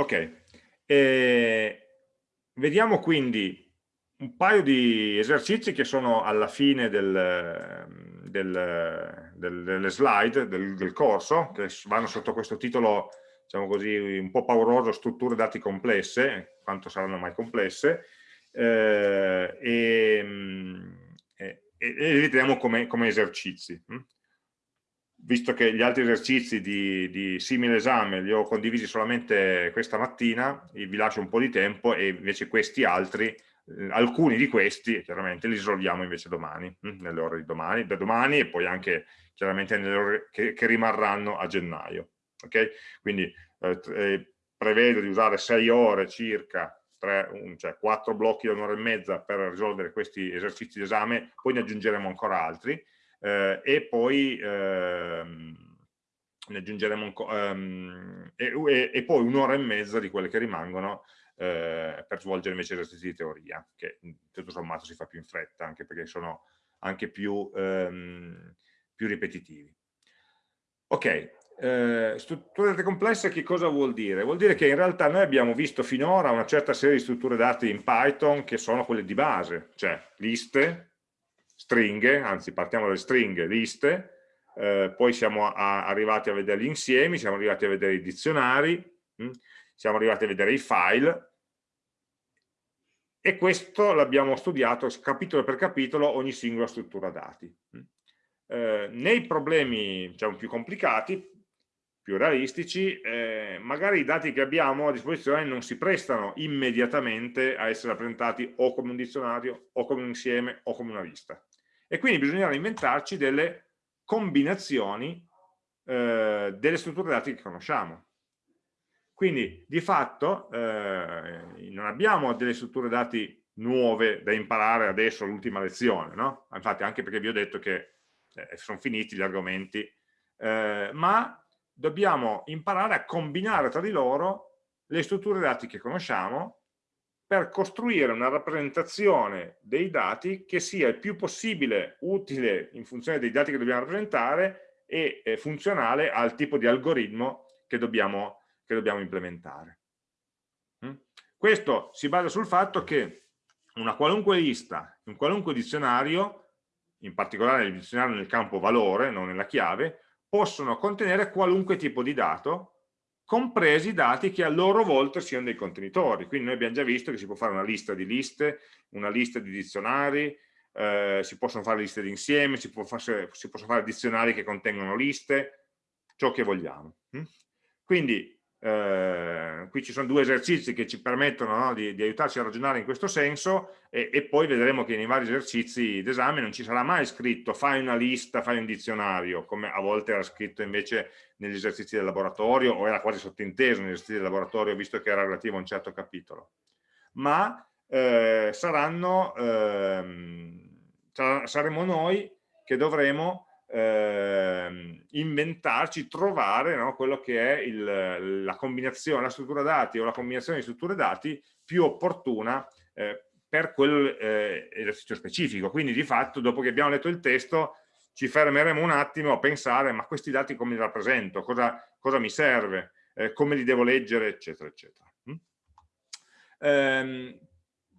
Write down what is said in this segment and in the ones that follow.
Ok, eh, vediamo quindi un paio di esercizi che sono alla fine del, del, del, delle slide del, corso, che vanno sotto questo titolo, diciamo così, un po' pauroso, strutture dati complesse, quanto saranno mai complesse, eh, e, e, e, li vediamo come, come esercizi. Visto che gli altri esercizi di, di, simile esame li ho condivisi solamente questa mattina, vi lascio un po' di tempo e invece questi altri eh, alcuni di questi chiaramente li risolviamo invece domani, hm? nelle ore di domani, da domani e poi anche chiaramente nelle ore che, che rimarranno a gennaio. Okay? Quindi eh, eh prevedo di usare 6 ore circa tre, un, cioè quattro blocchi da un'ora e mezza per risolvere questi esercizi d'esame, poi ne aggiungeremo ancora altri eh, e poi ehm, ne aggiungeremo um, e, e, e, poi un'ora e mezza di quelle che rimangono eh, per svolgere invece esercizi di teoria, che tutto sommato si fa più in fretta, anche perché sono anche più, ehm, più ripetitivi. Ok, eh, strutture complesse che cosa vuol dire? Vuol dire che in realtà noi abbiamo visto finora una certa serie di strutture dati in Python che sono quelle di base, cioè liste, stringhe, anzi partiamo dalle stringhe, liste, eh, poi siamo a, arrivati a vedere gli insiemi, siamo arrivati a vedere i dizionari, mh? Hm? siamo arrivati a vedere i file, e questo l'abbiamo studiato capitolo per capitolo ogni singola struttura dati. Hm? Eh, nei problemi diciamo, più complicati più realistici, eh, magari i dati che abbiamo a disposizione non si prestano immediatamente a essere rappresentati o come un dizionario, o come un insieme, o come una lista. E quindi bisognerà inventarci delle combinazioni eh, delle strutture dati che conosciamo. Quindi, di fatto, eh, non abbiamo delle strutture dati nuove da imparare adesso all'ultima lezione, no? Infatti, anche perché vi ho detto che eh, sono finiti gli argomenti, eh, ma dobbiamo imparare a combinare tra di loro le strutture dati che conosciamo per costruire una rappresentazione dei dati che sia il più possibile utile in funzione dei dati che dobbiamo rappresentare e eh, funzionale al tipo di algoritmo che dobbiamo, che dobbiamo implementare. Mm? Questo si basa sul fatto che una qualunque lista, un qualunque dizionario, in particolare il dizionario nel campo valore, non nella chiave, possono contenere qualunque tipo di dato, compresi i dati che a loro volta siano dei contenitori. Quindi noi abbiamo già visto che si può fare una lista di liste, una lista di dizionari, eh, si possono fare liste di insieme, si, fare, si, possono fare dizionari che contengono liste, ciò che vogliamo. Hm? Quindi eh, qui ci sono due esercizi che ci permettono no, di, di, aiutarci a ragionare in questo senso e, e poi vedremo che nei vari esercizi d'esame non ci sarà mai scritto fai una lista, fai un dizionario, come a volte era scritto invece negli esercizi del laboratorio o era quasi sottinteso negli esercizi del laboratorio visto che era relativo a un certo capitolo. Ma eh, saranno, eh, saremo noi che dovremo eh, inventarci, trovare no, quello che è il, la combinazione, la struttura dati o la combinazione di strutture dati più opportuna eh, per quell'esercizio eh, specifico. Quindi di fatto dopo che abbiamo letto il testo ci fermeremo un attimo a pensare ma questi dati come li rappresento, cosa, cosa mi serve, eh, come li devo leggere, eccetera, eccetera. Mm? Ehm,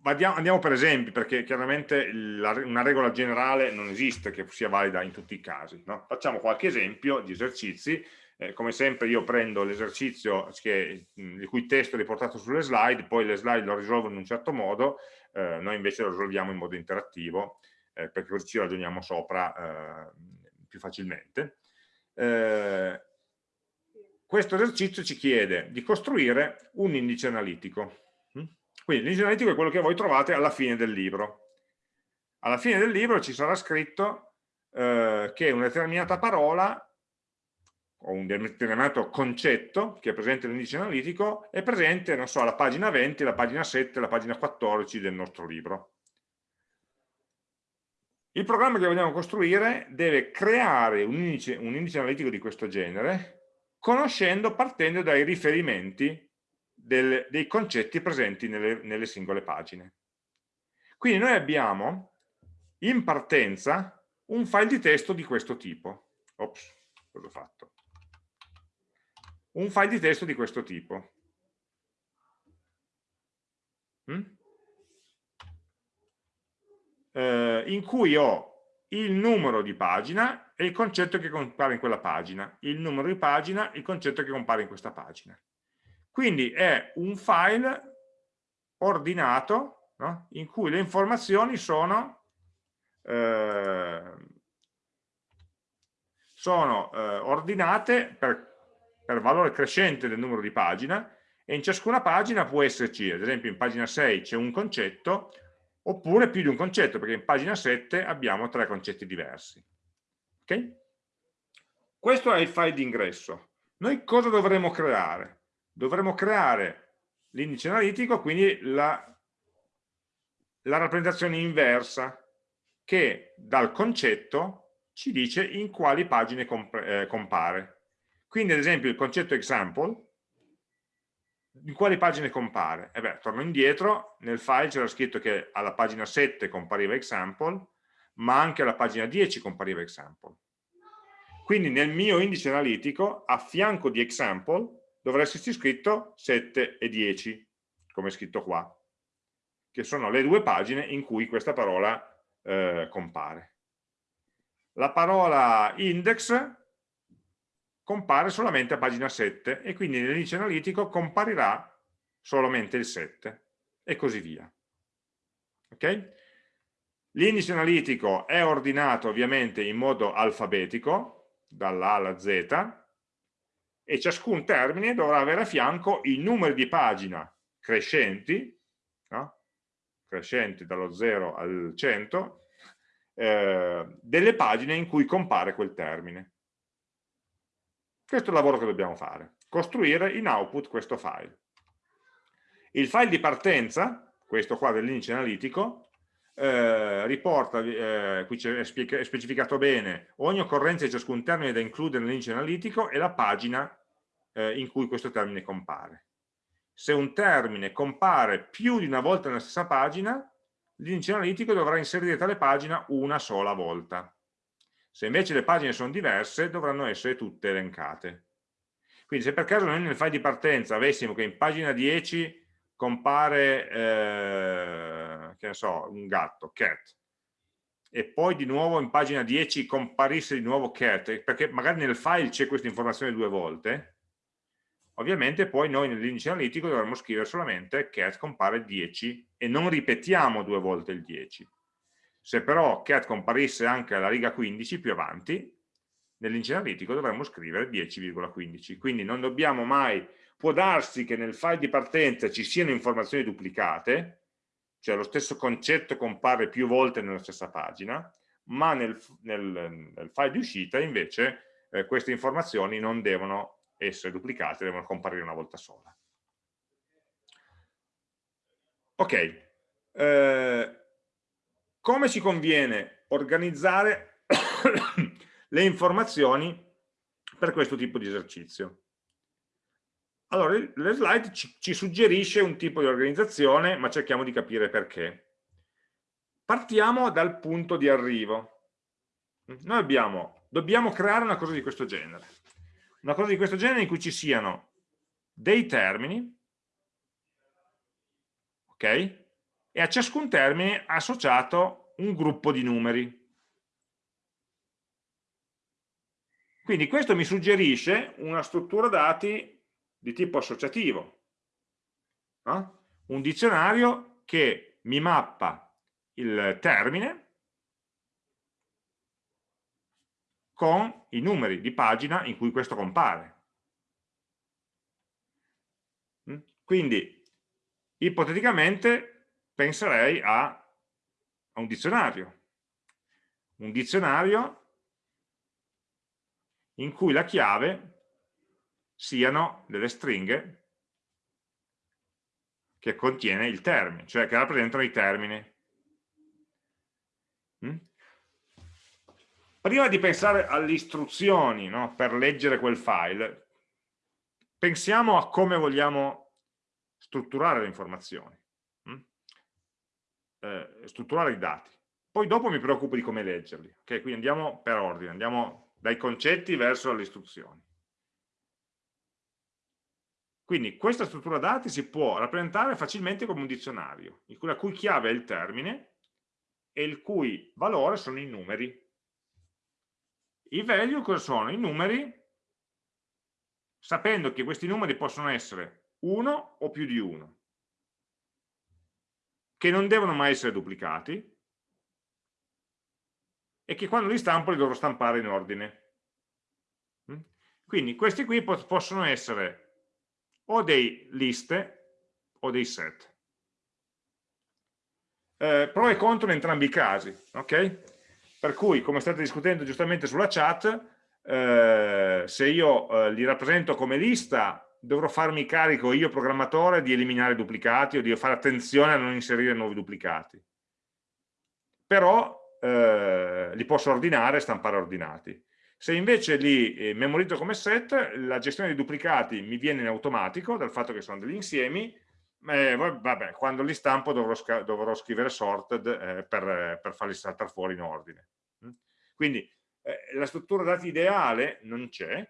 andiamo per esempi, perché chiaramente la, una regola generale non esiste che sia valida in tutti i casi. No? Facciamo qualche esempio di esercizi, eh, come sempre io prendo l'esercizio il cui testo è riportato sulle slide, poi le slide lo risolvono in un certo modo, eh, noi invece lo risolviamo in modo interattivo, eh, perché così ci ragioniamo sopra eh, più facilmente. Eh, questo esercizio ci chiede di costruire un indice analitico quindi l'indice analitico è quello che voi trovate alla fine del libro. Alla fine del libro ci sarà scritto eh, che una determinata parola o un determinato concetto che è presente nell'indice analitico è presente, non so, alla pagina 20, alla pagina 7, alla pagina 14 del nostro libro. Il programma che vogliamo costruire deve creare un indice, un indice analitico di questo genere conoscendo, partendo dai riferimenti del, dei concetti presenti nelle, nelle singole pagine. Quindi noi abbiamo in partenza un file di testo di questo tipo. Ops, cosa ho fatto? Un file di testo di questo tipo. mm? Eh, in cui ho il numero di pagina e il concetto che compare in quella pagina, il numero di pagina, il concetto che compare in questa pagina. Quindi è un file ordinato no? in cui le informazioni sono, eh, sono eh, ordinate per, per valore crescente del numero di pagina e in ciascuna pagina può esserci, ad esempio in pagina 6 c'è un concetto, oppure più di un concetto, perché in pagina 7 abbiamo tre concetti diversi. Okay? Questo è il file d'ingresso. Noi cosa dovremo creare? Dovremo creare l'indice analitico, quindi la, la rappresentazione inversa, che dal concetto ci dice in quali pagine eh, compare. Quindi ad esempio il concetto example in quali pagine compare? E beh, torno indietro, nel file c'era scritto che alla pagina 7 compariva example, ma anche alla pagina 10 compariva example. Quindi nel mio indice analitico, a fianco di example, dovrà esserci scritto 7 e 10, come è scritto qua, che sono le due pagine in cui questa parola eh, compare. La parola index compare solamente a pagina 7 e quindi nell'indice analitico comparirà solamente il 7 e così via. Okay? L'indice analitico è ordinato ovviamente in modo alfabetico, dalla A alla Z, e ciascun termine dovrà avere a fianco i numeri di pagina crescenti, no? crescenti dallo 0 al 100, eh, delle pagine in cui compare quel termine. Questo è il lavoro che dobbiamo fare, costruire in output questo file. Il file di partenza, questo qua dell'indice analitico, eh, riporta, eh, qui è specificato bene, ogni occorrenza di ciascun termine da includere nell'indice analitico e la pagina eh, in cui questo termine compare. Se un termine compare più di una volta nella stessa pagina, l'indice analitico dovrà inserire tale pagina una sola volta. Se invece le pagine sono diverse, dovranno essere tutte elencate. Quindi se per caso noi nel file di partenza avessimo che in pagina 10 compare, eh, che ne so, un gatto, cat, e poi di nuovo in pagina 10 comparisse di nuovo cat, perché magari nel file c'è questa informazione due volte, ovviamente poi noi nell'indice analitico dovremmo scrivere solamente cat compare 10 e non ripetiamo due volte il 10 se però cat comparisse anche alla riga 15 più avanti, nell'indice dovremmo scrivere 10,15. Quindi non dobbiamo mai, può darsi che nel file di partenza ci siano informazioni duplicate, cioè lo stesso concetto compare più volte nella stessa pagina, ma nel, nel, nel file di uscita invece eh, queste informazioni non devono essere duplicate, devono comparire una volta sola. Ok, eh, come ci conviene organizzare le informazioni per questo tipo di esercizio? Allora, le slide ci, ci suggerisce un tipo di organizzazione, ma cerchiamo di capire perché. Partiamo dal punto di arrivo. Noi abbiamo, dobbiamo creare una cosa di questo genere. Una cosa di questo genere in cui ci siano dei termini, ok? E a ciascun termine associato un gruppo di numeri. Quindi questo mi suggerisce una struttura dati di tipo associativo, no? un dizionario che mi mappa il termine con i numeri di pagina in cui questo compare. Mm? Quindi, ipoteticamente, penserei a, a un dizionario. Un dizionario in cui la chiave siano delle stringhe che contiene il termine, cioè che rappresentano i termini. Mm? Prima di pensare alle istruzioni no, per leggere quel file, pensiamo a come vogliamo strutturare le informazioni eh, strutturare i dati. Poi dopo mi preoccupo di come leggerli. Ok, quindi andiamo per ordine, andiamo dai concetti verso le istruzioni. Quindi questa struttura dati si può rappresentare facilmente come un dizionario, la cui chiave è il termine e il cui valore sono i numeri. I value cosa sono? I numeri, sapendo che questi numeri possono essere uno o più di uno, che non devono mai essere duplicati e che quando li stampo li dovrò stampare in ordine. Mm? Quindi questi qui possono essere o dei liste o dei set. Eh, pro e contro in entrambi i casi, ok? Per cui, come state discutendo giustamente sulla chat, eh, se io eh, li rappresento come lista, dovrò farmi carico io programmatore di eliminare duplicati o di fare attenzione a non inserire nuovi duplicati. Però eh, li posso ordinare e stampare ordinati. Se invece li eh, memorizzo come set, la gestione dei duplicati mi viene in automatico dal fatto che sono degli insiemi, eh, vabbè, quando li stampo dovrò, dovrò scrivere sorted eh, per, per, farli saltare fuori in ordine. Mm? Quindi eh, la struttura dati ideale non c'è?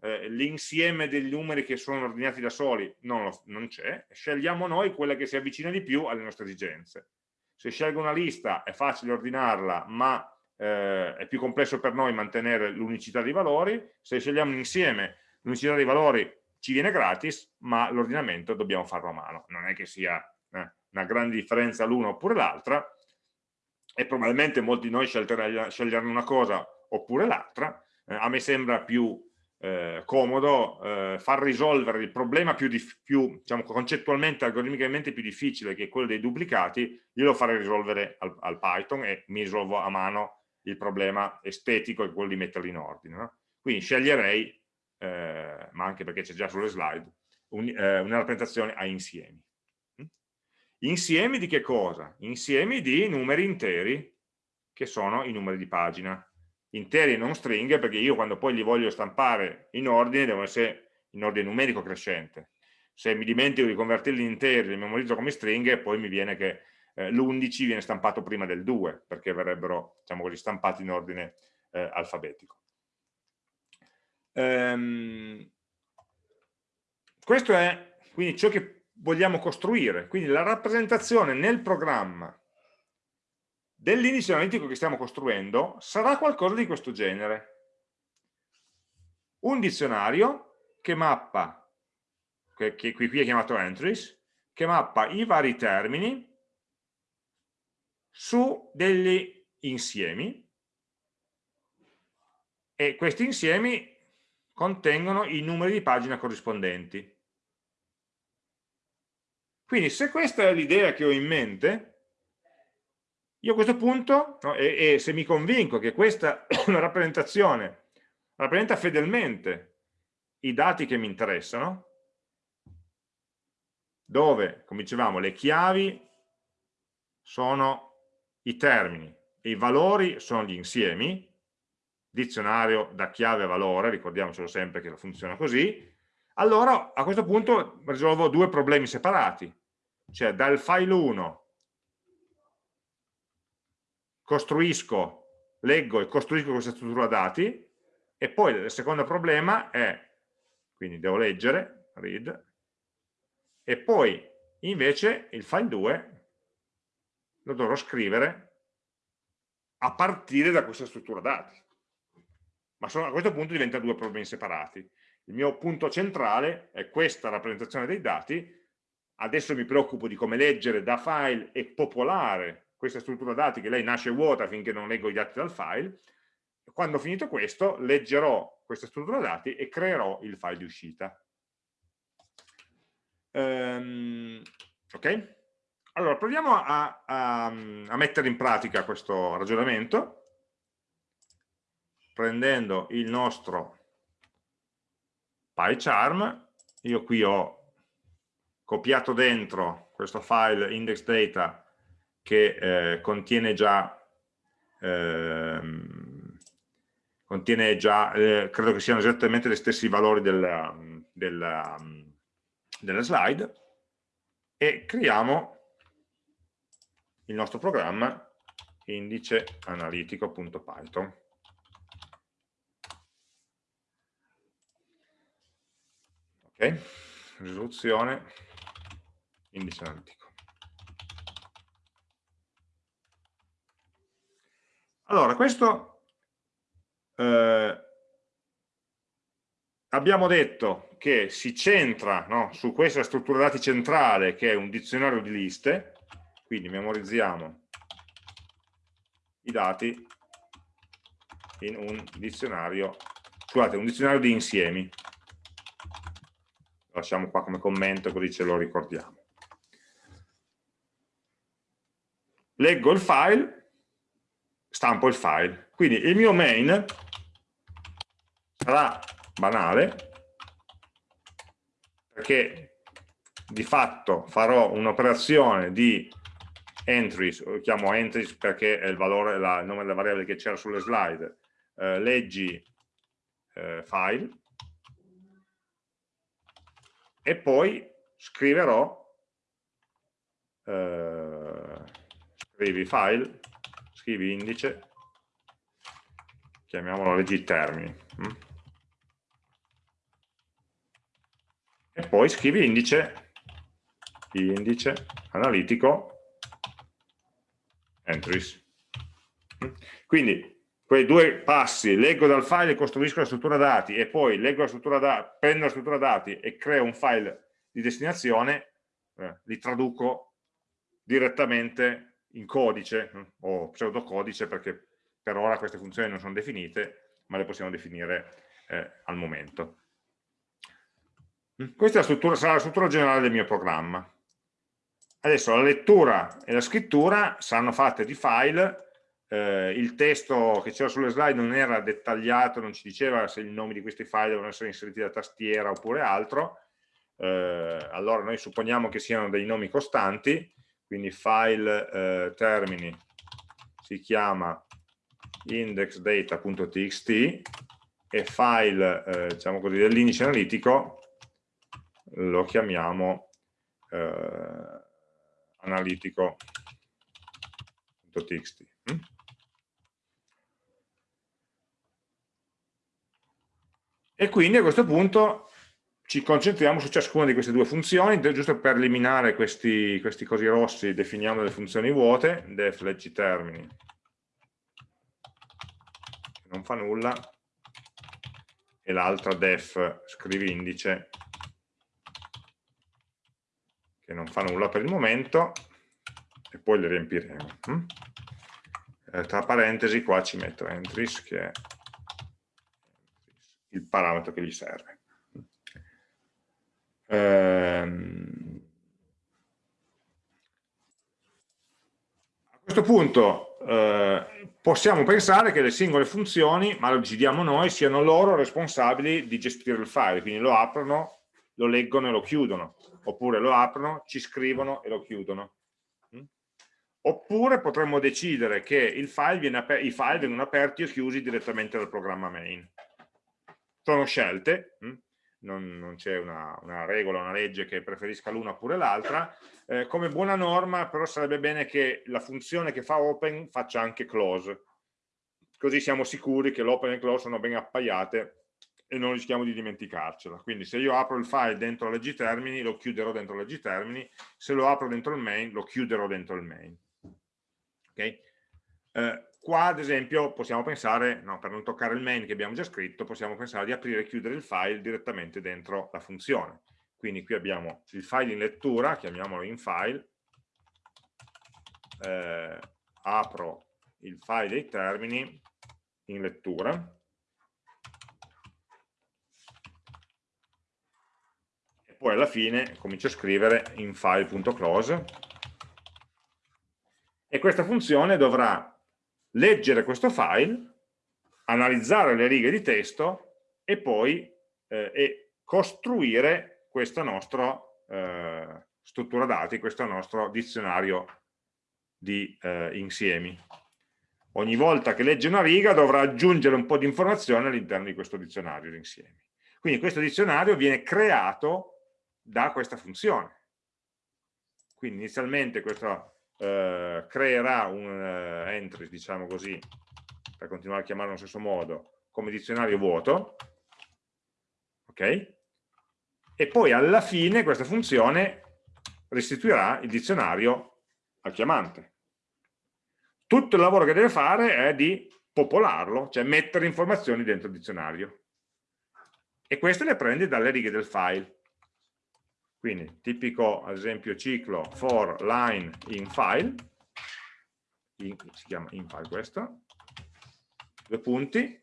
Eh, l'insieme degli numeri che sono ordinati da soli non, non c'è, scegliamo noi quella che si avvicina di più alle nostre esigenze. Se scelgo una lista è facile ordinarla, ma eh, è più complesso per noi mantenere l'unicità dei valori, se scegliamo un insieme l'unicità dei valori ci viene gratis, ma l'ordinamento dobbiamo farlo a mano, non è che sia eh, una grande differenza l'una oppure l'altra, e probabilmente molti di noi sceglieranno una cosa oppure l'altra, eh, a me sembra più eh, comodo eh, far risolvere il problema più, più diciamo, concettualmente, algoritmicamente più difficile che è quello dei duplicati, io lo farei risolvere al, al Python e mi risolvo a mano il problema estetico è quello di metterli in ordine. No? Quindi sceglierei, eh, ma anche perché c'è già sulle slide, un, eh, una rappresentazione a insiemi. Mm? Insiemi di che cosa? Insiemi di numeri interi, che sono i numeri di pagina. Interi e non stringhe, perché io quando poi li voglio stampare in ordine, devono essere in ordine numerico crescente. Se mi dimentico di convertirli in interi, li memorizzo come stringhe, poi mi viene che eh, l'11 viene stampato prima del 2 perché verrebbero diciamo così, stampati in ordine eh, alfabetico. Ehm, questo è quindi ciò che vogliamo costruire, quindi la rappresentazione nel programma dell'indice analitico che stiamo costruendo sarà qualcosa di questo genere. Un dizionario che mappa, che, qui è chiamato entries, che mappa i vari termini su degli insiemi e questi insiemi contengono i numeri di pagina corrispondenti. Quindi se questa è l'idea che ho in mente, io a questo punto, no, e, e, se mi convinco che questa rappresentazione rappresenta fedelmente i dati che mi interessano, dove, come dicevamo, le chiavi sono i termini e i valori sono gli insiemi, dizionario da chiave a valore, ricordiamocelo sempre che funziona così, allora a questo punto risolvo due problemi separati, cioè dal file 1 costruisco, leggo e costruisco questa struttura dati e poi il secondo problema è, quindi devo leggere, read, e poi invece il file 2 lo dovrò scrivere a partire da questa struttura dati. Ma sono, a questo punto diventa due problemi separati. Il mio punto centrale è questa rappresentazione dei dati, adesso mi preoccupo di come leggere da file e popolare questa struttura dati che lei nasce vuota finché non leggo i dati dal file, quando ho finito questo leggerò questa struttura dati e creerò il file di uscita. Um, ok? Allora, proviamo a, a, a mettere in pratica questo ragionamento prendendo il nostro PyCharm, io qui ho copiato dentro questo file index data che eh, contiene già, eh, contiene già eh, credo che siano esattamente gli stessi valori della, della, della slide e creiamo il nostro programma indice analitico.python. Ok, risoluzione, indice analitico. Allora, questo eh, abbiamo detto che si centra no, su questa struttura dati centrale che è un dizionario di liste, quindi memorizziamo i dati in un dizionario, scusate, un dizionario di insiemi. Lo lasciamo qua come commento così ce lo ricordiamo. Leggo il file, stampo il file. Quindi il mio main sarà banale, perché di fatto farò un'operazione di entries, lo chiamo entries perché è il, valore, la, il nome della variabile che c'era sulle slide, eh, leggi eh, file, e poi scriverò eh, scrivi file, scrivi indice, chiamiamolo leggi termini. Hm? e poi scrivi indice, indice analitico entries. Quindi quei due passi, leggo dal file e costruisco la struttura dati e poi leggo la struttura dati, prendo la struttura dati e creo un file di destinazione, eh, li traduco direttamente in codice eh, o pseudocodice perché per ora queste funzioni non sono definite ma le possiamo definire eh, al momento. Questa la struttura, sarà la struttura generale del mio programma. Adesso la lettura e la scrittura saranno fatte di file, eh, il testo che c'era sulle slide non era dettagliato, non ci diceva se i nomi di questi file devono essere inseriti da tastiera oppure altro, eh, allora noi supponiamo che siano dei nomi costanti, quindi file eh, termini si chiama indexdata.txt e file eh, diciamo così, dell'indice analitico lo chiamiamo eh, analitico.txt. Mm? E quindi a questo punto ci concentriamo su ciascuna di queste due funzioni, giusto per eliminare questi, questi cosi rossi definiamo delle funzioni vuote, def leggi termini, non fa nulla, e l'altra def scrivi indice, che non fa nulla per il momento e poi le riempiremo. Hm? Eh, tra parentesi qua ci metto entries che è il parametro che gli serve. Ehm, a questo punto eh, possiamo pensare che le singole funzioni, ma lo decidiamo noi, siano loro responsabili di gestire il file, quindi lo aprono, lo leggono e lo chiudono oppure lo aprono, ci scrivono e lo chiudono. Mm? Oppure potremmo decidere che file i file vengono aperti o chiusi direttamente dal programma main. Sono scelte, mm? Non, non c'è una, una, regola, una legge che preferisca l'una oppure l'altra. Eh, come buona norma però sarebbe bene che la funzione che fa open faccia anche close, così siamo sicuri che l'open e il close sono ben appaiate e non rischiamo di dimenticarcela. Quindi se io apro il file dentro leggi termini, lo chiuderò dentro leggi termini, se lo apro dentro il main, lo chiuderò dentro il main. Okay? Eh, qua ad esempio possiamo pensare, no, per non toccare il main che abbiamo già scritto, possiamo pensare di aprire e chiudere il file direttamente dentro la funzione. Quindi qui abbiamo il file in lettura, chiamiamolo in file, eh, apro il file dei termini in lettura, poi alla fine comincio a scrivere in file.close e questa funzione dovrà leggere questo file, analizzare le righe di testo e poi eh, e costruire questa nostra eh, struttura dati, questo nostro dizionario di eh, insiemi. Ogni volta che legge una riga dovrà aggiungere un po' di informazione all'interno di questo dizionario di insiemi. Quindi questo dizionario viene creato da questa funzione. Quindi inizialmente questo eh, creerà un uh, entry, diciamo così, per continuare a chiamarlo allo stesso modo, come dizionario vuoto, ok? e poi alla fine questa funzione restituirà il dizionario al chiamante. Tutto il lavoro che deve fare è di popolarlo, cioè mettere informazioni dentro il dizionario. E queste le prende dalle righe del file. Quindi tipico, ad esempio, ciclo for line in file, in, si chiama in file questo, due punti,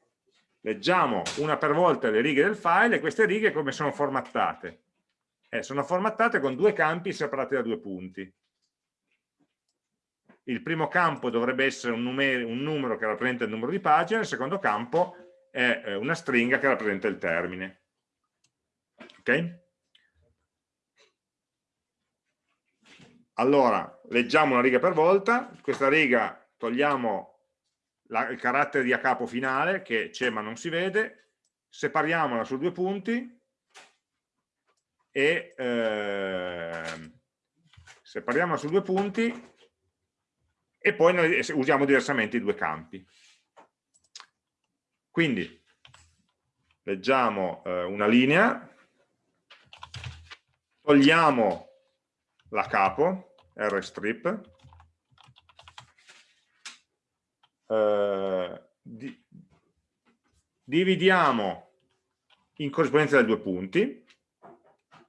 leggiamo una per volta le righe del file e queste righe come sono formattate? Eh, sono formattate con due campi separati da due punti. Il primo campo dovrebbe essere un, un numero che rappresenta il numero di pagina, il secondo campo è eh, una stringa che rappresenta il termine. Ok? Allora, leggiamo una riga per volta, questa riga togliamo la, il carattere di a capo finale che c'è ma non si vede, separiamola su due punti e eh, separiamola su due punti e poi noi usiamo diversamente i due campi. Quindi leggiamo eh, una linea, togliamo la capo, rstrip, eh, di, dividiamo in corrispondenza dei due punti,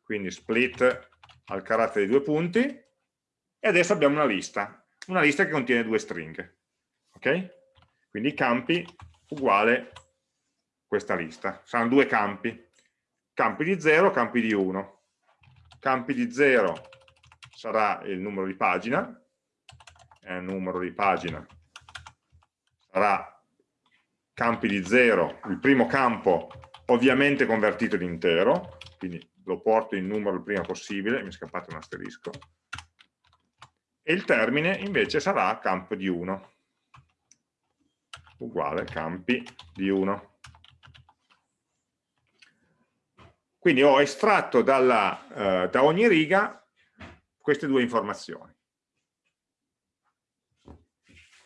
quindi split al carattere di due punti, e adesso abbiamo una lista, una lista che contiene due stringhe. Ok? Quindi campi uguale questa lista. Saranno due campi. Campi di 0, campi di 1. Campi di 0 sarà il numero di pagina, il numero di pagina. Sarà campi di 0, il primo campo ovviamente convertito in intero, quindi lo porto in numero il prima possibile, mi è scappato un asterisco, e il termine invece sarà campo di 1, uguale campi di 1. Quindi ho estratto dalla, eh, da ogni riga queste due informazioni.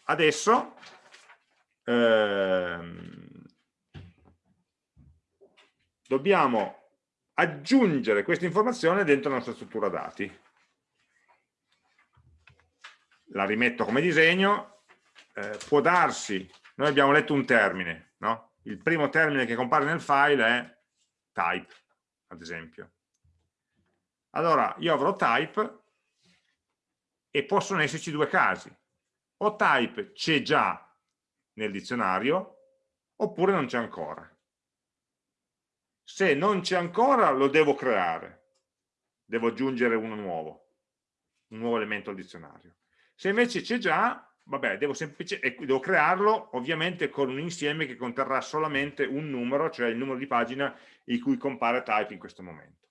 Adesso ehm, dobbiamo aggiungere questa informazione dentro la nostra struttura dati. La rimetto come disegno, eh, può darsi, noi abbiamo letto un termine, no? il primo termine che compare nel file è type, ad esempio. Allora, io avrò type e possono esserci due casi. O type c'è già nel dizionario oppure non c'è ancora. Se non c'è ancora lo devo creare, devo aggiungere uno nuovo, un nuovo elemento al dizionario. Se invece c'è già, vabbè, devo, devo crearlo ovviamente con un insieme che conterrà solamente un numero, cioè il numero di pagina in cui compare type in questo momento.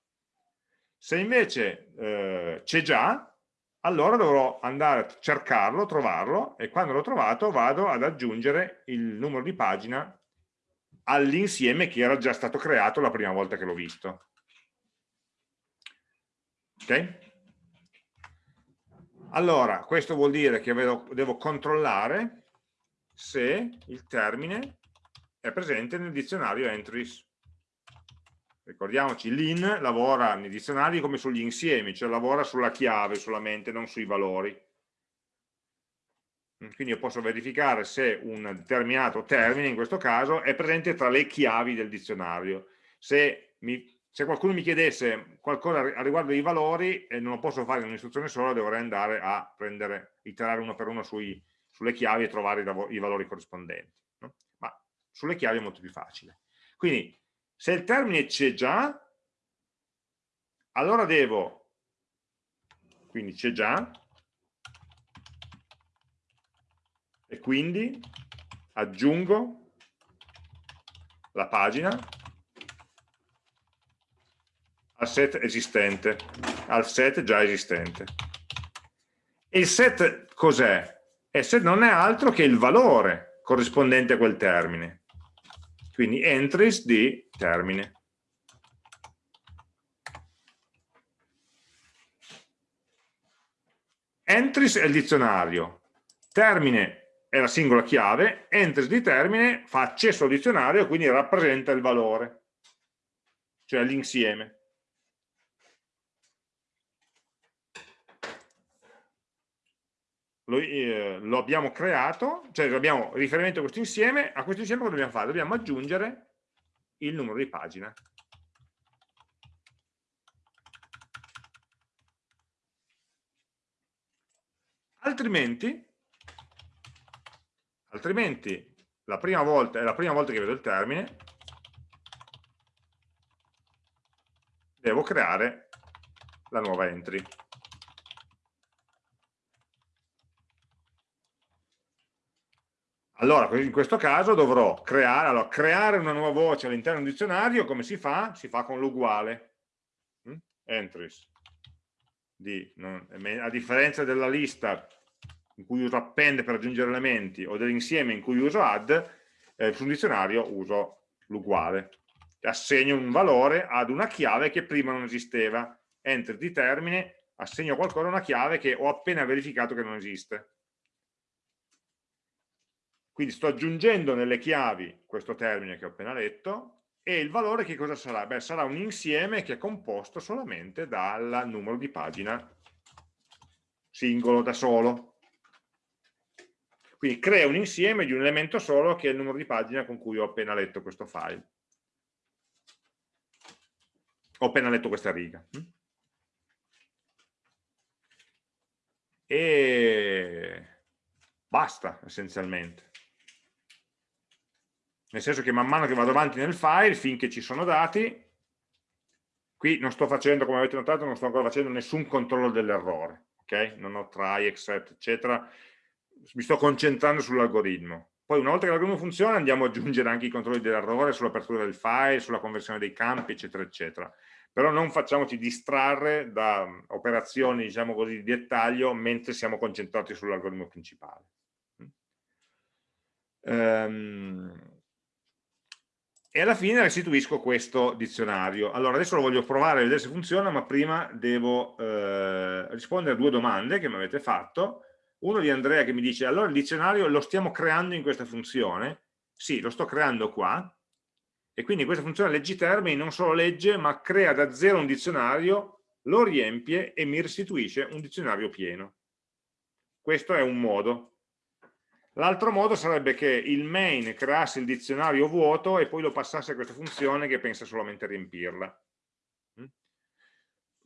Se invece eh, c'è già, allora dovrò andare a cercarlo, trovarlo e quando l'ho trovato vado ad aggiungere il numero di pagina all'insieme che era già stato creato la prima volta che l'ho visto. Ok? Allora, questo vuol dire che devo, controllare se il termine è presente nel dizionario entries. Ricordiamoci, l'in lavora nei dizionari come sugli insiemi, cioè lavora sulla chiave solamente, non sui valori. Mm, quindi io posso verificare se un determinato termine, in questo caso, è presente tra le chiavi del dizionario. Se, mi, se qualcuno mi chiedesse qualcosa a riguardo dei valori, e non lo posso fare in un'istruzione sola, dovrei andare a prendere, iterare uno per uno sui, sulle chiavi e trovare i, i valori corrispondenti. No? Ma sulle chiavi è molto più facile. Quindi se il termine c'è già, allora devo, quindi c'è già, e quindi aggiungo la pagina al set esistente, al set già esistente. E il set cos'è? Il set non è altro che il valore corrispondente a quel termine quindi entries di termine. Entries è il dizionario, termine è la singola chiave, entries di termine fa accesso al dizionario e quindi rappresenta il valore, cioè l'insieme. Lo, eh, lo, abbiamo creato, cioè abbiamo riferimento a questo insieme, a questo insieme cosa dobbiamo fare? Dobbiamo aggiungere il numero di pagina. Altrimenti, altrimenti la prima volta, è la prima volta che vedo il termine, devo creare la nuova entry. Allora, in questo caso dovrò creare, allora, creare una nuova voce all'interno di un dizionario, come si fa? Si fa con l'uguale. Mm? Entries. Di, non, a differenza della lista in cui uso append per aggiungere elementi o dell'insieme in cui uso add, eh, su un dizionario uso l'uguale. Assegno un valore ad una chiave che prima non esisteva. Enter di termine, assegno qualcosa a una chiave che ho appena verificato che non esiste. Quindi sto aggiungendo nelle chiavi questo termine che ho appena letto e il valore che cosa sarà? Beh, sarà un insieme che è composto solamente dal numero di pagina singolo da solo. Quindi crea un insieme di un elemento solo che è il numero di pagina con cui ho appena letto questo file. Ho appena letto questa riga. E basta essenzialmente nel senso che man mano che vado avanti nel file, finché ci sono dati, qui non sto facendo, come avete notato, non sto ancora facendo nessun controllo dell'errore, ok? Non ho try, except, eccetera, mi sto concentrando sull'algoritmo. Poi una volta che l'algoritmo funziona andiamo ad aggiungere anche i controlli dell'errore sull'apertura del file, sulla conversione dei campi, eccetera, eccetera. Però non facciamoci distrarre da operazioni, diciamo così, di dettaglio mentre siamo concentrati sull'algoritmo principale. Um, e alla fine restituisco questo dizionario. Allora adesso lo voglio provare a vedere se funziona, ma prima devo eh, rispondere a due domande che mi avete fatto. Uno di Andrea che mi dice, allora il dizionario lo stiamo creando in questa funzione? Sì, lo sto creando qua, e quindi questa funzione leggi termini non solo legge, ma crea da zero un dizionario, lo riempie e mi restituisce un dizionario pieno. Questo è un modo. L'altro modo sarebbe che il main creasse il dizionario vuoto e poi lo passasse a questa funzione che pensa solamente a riempirla. Mm?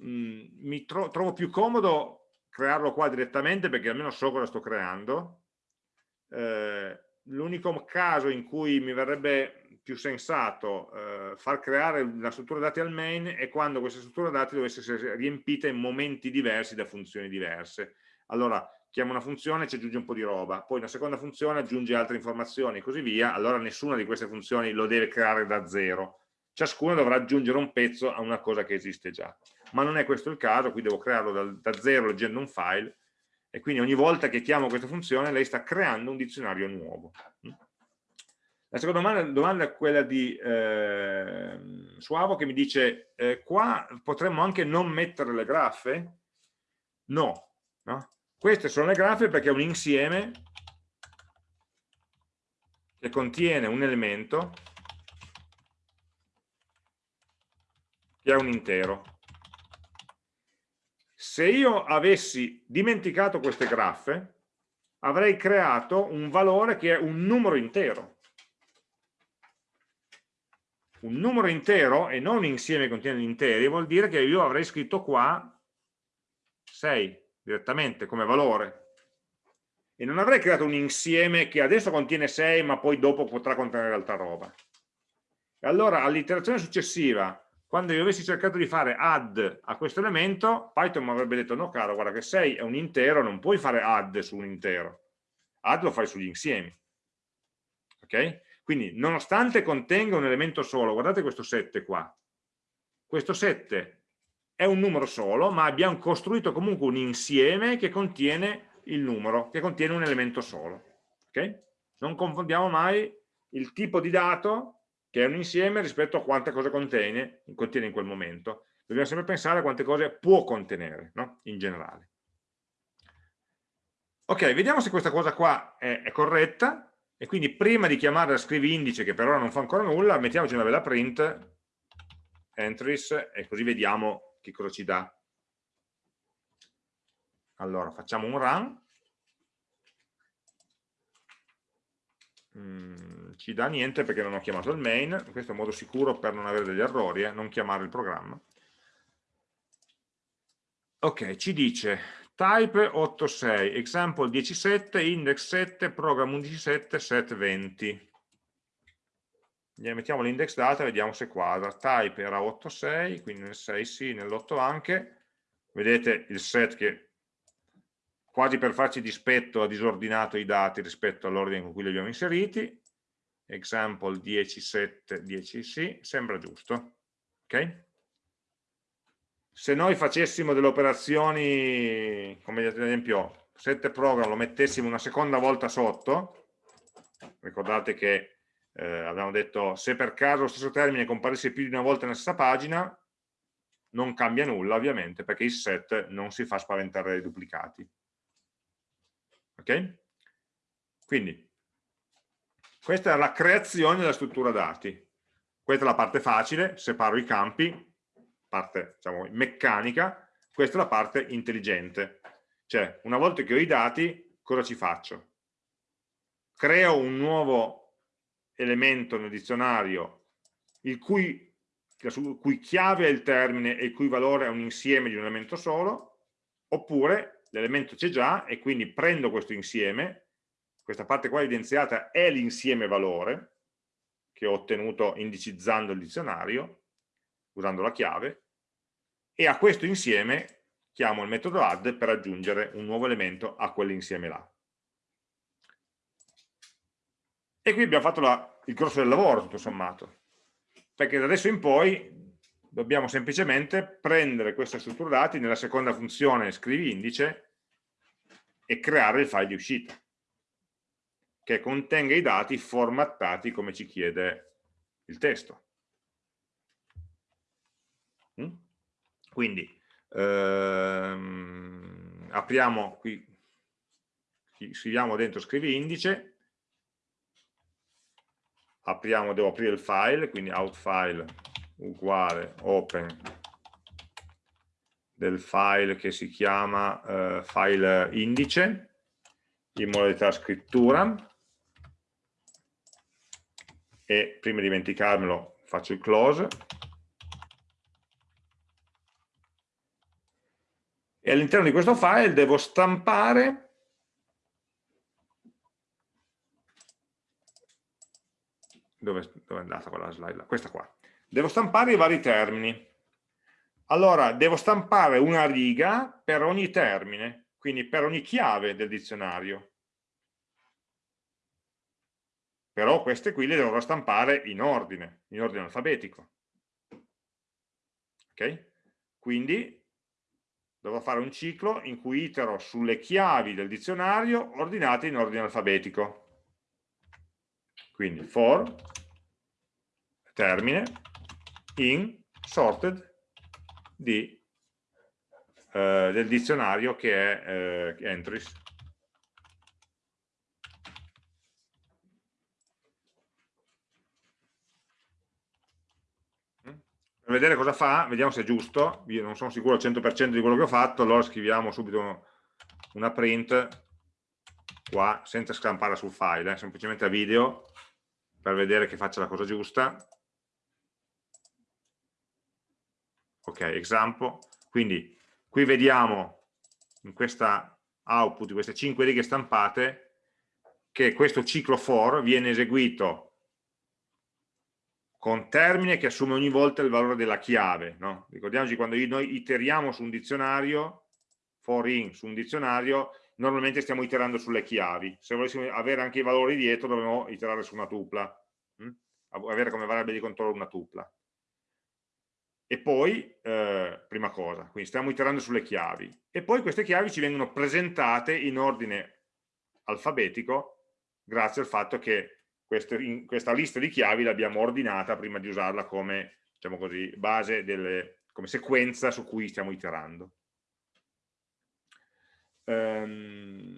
Mm, mi tro trovo più comodo crearlo qua direttamente perché almeno so cosa sto creando. Eh, L'unico caso in cui mi verrebbe più sensato eh, far creare la struttura dati al main è quando questa struttura dati dovesse essere riempita in momenti diversi da funzioni diverse. Allora, chiama una funzione e ci aggiunge un po' di roba, poi una seconda funzione aggiunge altre informazioni e così via, allora nessuna di queste funzioni lo deve creare da zero. Ciascuna dovrà aggiungere un pezzo a una cosa che esiste già. Ma non è questo il caso, qui devo crearlo da, da zero leggendo un file e quindi ogni volta che chiamo questa funzione lei sta creando un dizionario nuovo. La seconda domanda, domanda è quella di eh, Suavo che mi dice eh, qua potremmo anche non mettere le graffe? No, no? Queste sono le grafie perché è un insieme che contiene un elemento che è un intero. Se io avessi dimenticato queste graffe, avrei creato un valore che è un numero intero. Un numero intero e non un insieme che contiene interi vuol dire che io avrei scritto qua 6 direttamente come valore. E non avrei creato un insieme che adesso contiene 6 ma poi dopo potrà contenere altra roba. E allora all'iterazione successiva quando io avessi cercato di fare add a questo elemento Python mi avrebbe detto no caro guarda che 6 è un intero non puoi fare add su un intero. Add lo fai sugli insiemi. Ok? quindi nonostante contenga un elemento solo guardate questo 7 qua. Questo 7 è un numero solo, ma abbiamo costruito comunque un insieme che contiene il numero, che contiene un elemento solo. Okay? Non confondiamo mai il tipo di dato, che è un insieme, rispetto a quante cose contiene, contiene in quel momento. Dobbiamo sempre pensare a quante cose può contenere, no? in generale. Ok, vediamo se questa cosa qua è, è corretta, e quindi prima di chiamare la scrivi indice, che per ora non fa ancora nulla, mettiamoci una bella print, entries, e così vediamo che cosa ci dà? Allora, facciamo un run. Mm, ci dà niente perché non ho chiamato il main. Questo è un modo sicuro per non avere degli errori, eh? non chiamare il programma. Ok, ci dice type 86, example 17, index 7, program 117, set 20. Mettiamo l'index data e vediamo se quadra. Type era 86, quindi nel 6 sì, nell'8 anche. Vedete il set che quasi per farci dispetto ha disordinato i dati rispetto all'ordine con cui li abbiamo inseriti. Example 10, 7, 10 sì, sembra giusto. Ok? se noi facessimo delle operazioni, come ad esempio 7 program, lo mettessimo una seconda volta sotto, ricordate che eh, abbiamo detto se per caso lo stesso termine comparisse più di una volta nella stessa pagina, non cambia nulla ovviamente perché il set non si fa spaventare dai duplicati. Ok? Quindi, questa è la creazione della struttura dati. Questa è la parte facile, separo i campi, parte diciamo, meccanica, questa è la parte intelligente. Cioè, una volta che ho i dati, cosa ci faccio? Creo un nuovo elemento nel dizionario il cui, il cui chiave è il termine e il cui valore è un insieme di un elemento solo, oppure l'elemento c'è già e quindi prendo questo insieme, questa parte qua evidenziata è l'insieme valore che ho ottenuto indicizzando il dizionario, usando la chiave, e a questo insieme chiamo il metodo add per aggiungere un nuovo elemento a quell'insieme là. E qui abbiamo fatto la, il grosso del lavoro, tutto sommato, perché da adesso in poi dobbiamo semplicemente prendere questa struttura dati nella seconda funzione scrivi indice e creare il file di uscita, che contenga i dati formattati come ci chiede il testo. Mm? Quindi ehm, apriamo qui, scriviamo dentro scrivi indice, apriamo, devo aprire il file, quindi outfile uguale open del file che si chiama eh, file indice in modalità scrittura e prima di dimenticarmelo faccio il close. E all'interno di questo file devo stampare dove, dove è andata quella slide? Questa qua. Devo stampare i vari termini. Allora, devo stampare una riga per ogni termine, quindi per ogni chiave del dizionario. Però queste qui le dovrò stampare in ordine, in ordine alfabetico. Ok? Quindi dovrò fare un ciclo in cui itero sulle chiavi del dizionario ordinate in ordine alfabetico. Quindi for termine in sorted di, eh, del dizionario che è eh, entries. per vedere cosa fa, vediamo se è giusto, io non sono sicuro al 100% di quello che ho fatto, allora scriviamo subito una print qua, senza scampare sul file, eh, semplicemente a video, per vedere che faccia la cosa giusta. Ok, example. Quindi qui vediamo in questa output, queste 5 righe stampate, che questo ciclo for viene eseguito con termine che assume ogni volta il valore della chiave. No? Ricordiamoci quando noi iteriamo su un dizionario, for in su un dizionario, normalmente stiamo iterando sulle chiavi. Se volessimo avere anche i valori dietro dovremmo iterare su una tupla, hm? avere come variabile di controllo una tupla. E poi, eh, prima cosa, quindi stiamo iterando sulle chiavi. E poi queste chiavi ci vengono presentate in ordine alfabetico grazie al fatto che queste, in, questa lista di chiavi l'abbiamo ordinata prima di usarla come, diciamo così, base delle, come sequenza su cui stiamo iterando. Um,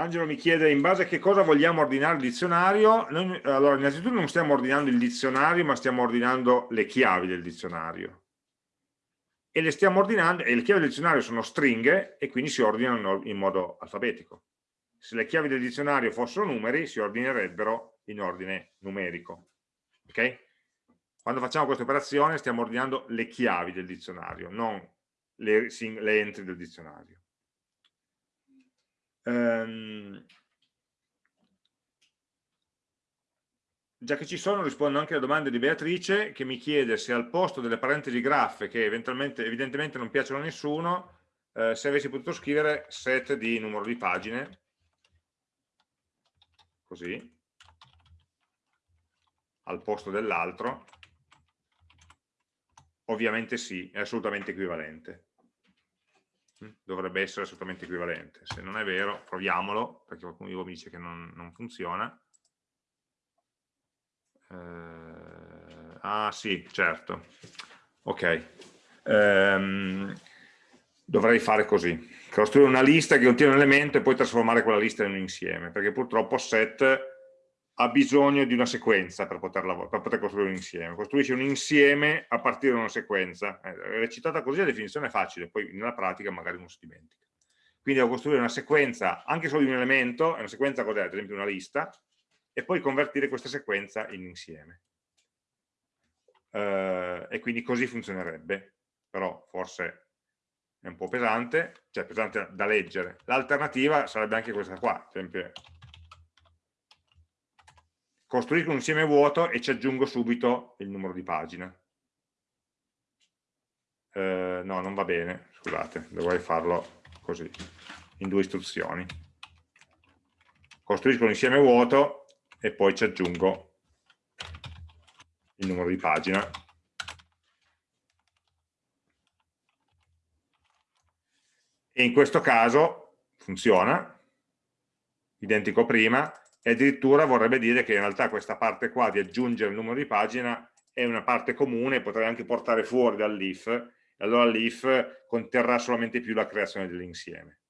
Angelo mi chiede in base a che cosa vogliamo ordinare il dizionario. Noi, allora, innanzitutto non stiamo ordinando il dizionario, ma stiamo ordinando le chiavi del dizionario. E le stiamo ordinando, e le chiavi del dizionario sono stringhe, e quindi si ordinano in modo alfabetico se le chiavi del dizionario fossero numeri si ordinerebbero in ordine numerico. Ok? Quando facciamo questa operazione stiamo ordinando le chiavi del dizionario, non le, le entry del dizionario. Um, già che ci sono rispondo anche alle domande di Beatrice che mi chiede se al posto delle parentesi graffe che evidentemente non piacciono a nessuno eh, se avessi potuto scrivere set di numero di pagine. Così. Al posto dell'altro. Ovviamente sì, è assolutamente equivalente dovrebbe essere assolutamente equivalente se non è vero proviamolo perché qualcuno di voi mi dice che non, non funziona eh, ah sì, certo. Ok. Ehm, dovrei fare così. Costruire una lista che contiene un elemento e poi trasformare quella lista in un insieme, perché purtroppo set ha bisogno di una sequenza per, poterla, per poter costruire un insieme. Costruisce un insieme a partire da una sequenza. Eh, recitata così la definizione è facile, poi nella pratica magari uno si dimentica. Quindi devo costruire una sequenza anche solo di un elemento, è una sequenza cos'è? Ad esempio una lista, e poi convertire questa sequenza in insieme. Uh, e quindi così funzionerebbe, però forse è un po' pesante, cioè pesante da leggere. L'alternativa sarebbe anche questa qua, ad esempio costruisco un insieme vuoto e ci aggiungo subito il numero di pagina. Uh, no, non va bene, scusate, dovrei farlo così, in due istruzioni. Costruisco un insieme vuoto e poi ci aggiungo il numero di pagina e in questo caso funziona identico prima e addirittura vorrebbe dire che in realtà questa parte qua di aggiungere il numero di pagina è una parte comune, potrei anche portare fuori dall'if, e allora l'if conterrà solamente più la creazione dell'insieme.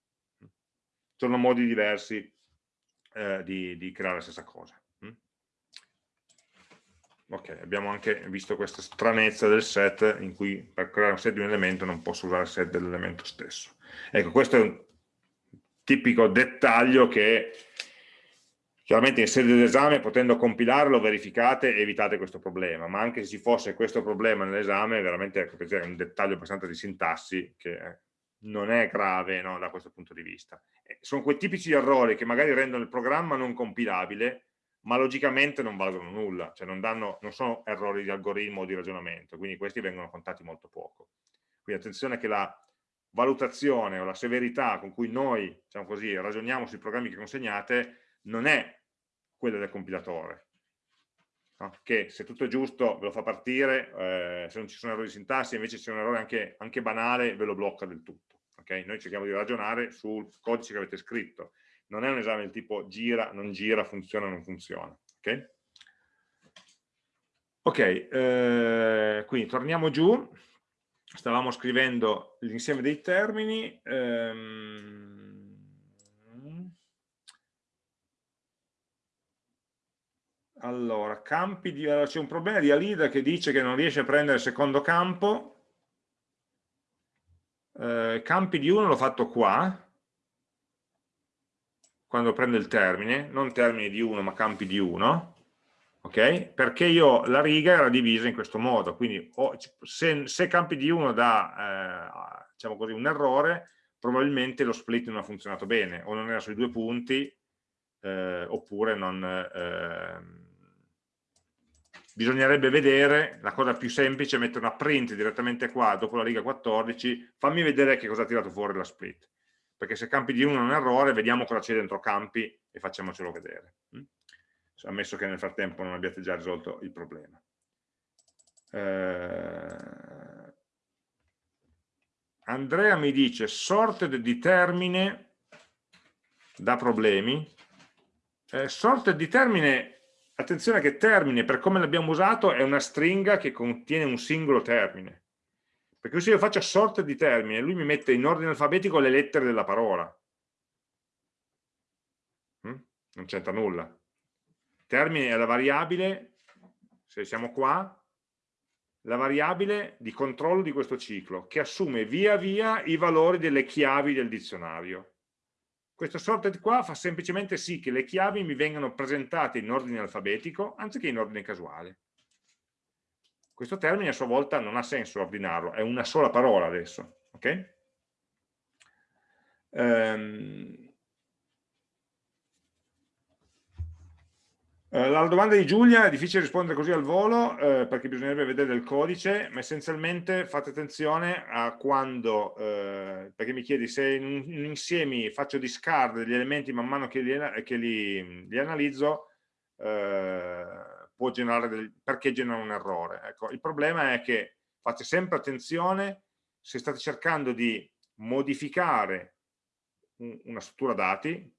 Sono modi diversi eh, di, di, creare la stessa cosa. Mm? Ok, abbiamo anche visto questa stranezza del set in cui per creare un set di un elemento non posso usare il set dell'elemento stesso. Ecco, questo è un tipico dettaglio che chiaramente in sede d'esame potendo compilarlo verificate e evitate questo problema, ma anche se ci fosse questo problema nell'esame veramente ecco, è un dettaglio abbastanza di sintassi che eh, non è grave no, da questo punto di vista. Eh, sono quei tipici errori che magari rendono il programma non compilabile, ma logicamente non valgono nulla, cioè non, danno, non sono errori di algoritmo o di ragionamento, quindi questi vengono contati molto poco. Quindi attenzione che la valutazione o la severità con cui noi diciamo così, ragioniamo sui programmi che consegnate non è quella del compilatore, che se tutto è giusto ve lo fa partire, eh, se non ci sono errori di sintassi, invece c'è un errore anche, anche banale, ve lo blocca del tutto. Okay? Noi cerchiamo di ragionare sul codice che avete scritto, non è un esame del tipo gira, non gira, funziona, non funziona. Ok, okay eh, quindi torniamo giù, stavamo scrivendo l'insieme dei termini, ehm, Allora, campi di... Allora, c'è un problema di Alida che dice che non riesce a prendere il secondo campo. Eh, campi di 1 l'ho fatto qua, quando prendo il termine, non termini di 1 ma campi di 1, ok? Perché io la riga era divisa in questo modo, quindi ho, se, se, campi di 1 dà, eh, diciamo così, un errore, probabilmente lo split non ha funzionato bene, o non era sui due punti, eh, oppure non... Eh, bisognerebbe vedere, la cosa più semplice è mettere una print direttamente qua, dopo la riga 14, fammi vedere che cosa ha tirato fuori la split, perché se campi di uno è un errore, vediamo cosa c'è dentro campi e facciamocelo vedere, mm? ammesso che nel frattempo non abbiate già risolto il problema. Eh... Andrea mi dice sorted di termine da problemi, eh, sorted di termine Attenzione che termine, per come l'abbiamo usato, è una stringa che contiene un singolo termine. Perché se io faccio sort di termine, lui mi mette in ordine alfabetico le lettere della parola. Mm? Non c'entra nulla. Termine è la variabile, se siamo qua, la variabile di controllo di questo ciclo, che assume via via i valori delle chiavi del dizionario. Questo sorted qua fa semplicemente sì che le chiavi mi vengano presentate in ordine alfabetico anziché in ordine casuale. Questo termine a sua volta non ha senso ordinarlo, è una sola parola adesso. ok? Um, la domanda di Giulia è difficile rispondere così al volo eh, perché bisognerebbe vedere il codice, ma essenzialmente fate attenzione a quando, eh, perché mi chiedi se in, in insiemi faccio discard degli elementi man mano che li, che li, li analizzo, eh, può generare del, perché genera un errore. Ecco, il problema è che fate sempre attenzione se state cercando di modificare una struttura dati, un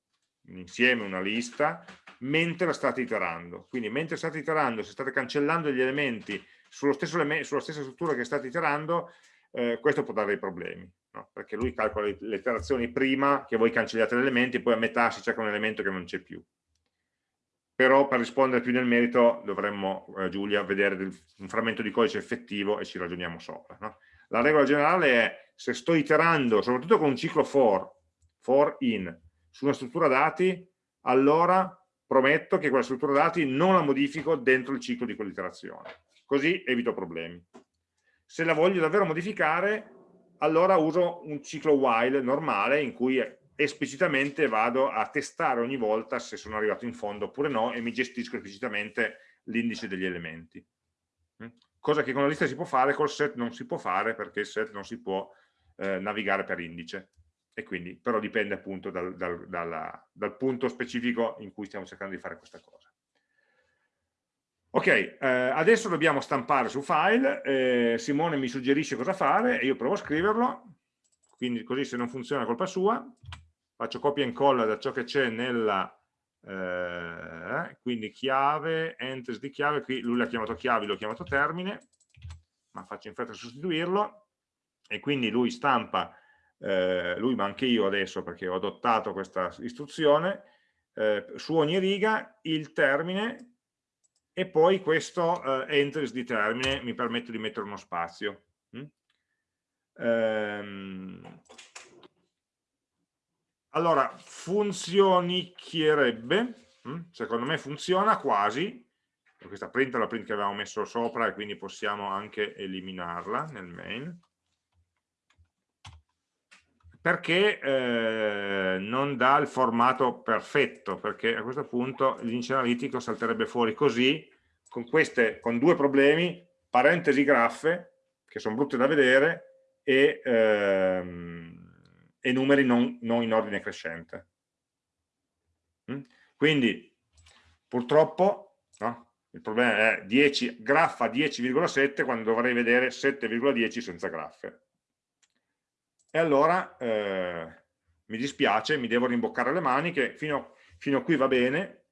insieme, una lista, mentre la state iterando. Quindi mentre state iterando, se state cancellando gli elementi sulla stessa struttura che state iterando, eh, questo può dare dei problemi, no? perché lui calcola le iterazioni prima che voi cancelliate l'elemento, poi a metà si cerca un elemento che non c'è più. Però per rispondere più nel merito dovremmo, eh, Giulia, vedere del, un frammento di codice effettivo e ci ragioniamo sopra. No? La regola generale è se sto iterando, soprattutto con un ciclo for, for in, su una struttura dati, allora prometto che quella struttura dati non la modifico dentro il ciclo di quell'iterazione. Così evito problemi. Se la voglio davvero modificare, allora uso un ciclo while normale in cui esplicitamente vado a testare ogni volta se sono arrivato in fondo oppure no e mi gestisco esplicitamente l'indice degli elementi. Mm? Cosa che con la lista si può fare, col set non si può fare perché il set non si può eh, navigare per indice e quindi però dipende appunto dal, dal, dalla, dal, punto specifico in cui stiamo cercando di fare questa cosa. Ok, eh, adesso dobbiamo stampare su file, eh, Simone mi suggerisce cosa fare e io provo a scriverlo, quindi così se non funziona è colpa sua, faccio copia e incolla da ciò che c'è nella, eh, quindi chiave, entries di chiave, qui lui l'ha chiamato chiavi, l'ho chiamato termine, ma faccio in fretta a sostituirlo, e quindi lui stampa eh, lui ma anche io adesso perché ho adottato questa istruzione, eh, su ogni riga il termine e poi questo eh, entries di termine mi permette di mettere uno spazio. Mm? Ehm, allora, funzionicchierebbe, mm? secondo me funziona quasi, questa print è la print che avevamo messo sopra e quindi possiamo anche eliminarla nel main perché eh, non dà il formato perfetto, perché a questo punto l'indice analitico salterebbe fuori così, con, queste, con due problemi, parentesi graffe, che sono brutte da vedere, e, ehm, e numeri non, non, in ordine crescente. Mm? Quindi, purtroppo, no? il problema è 10, graffa 10,7 quando dovrei vedere 7,10 senza graffe e allora eh, mi dispiace, mi devo rimboccare le maniche, fino, fino a qui va bene,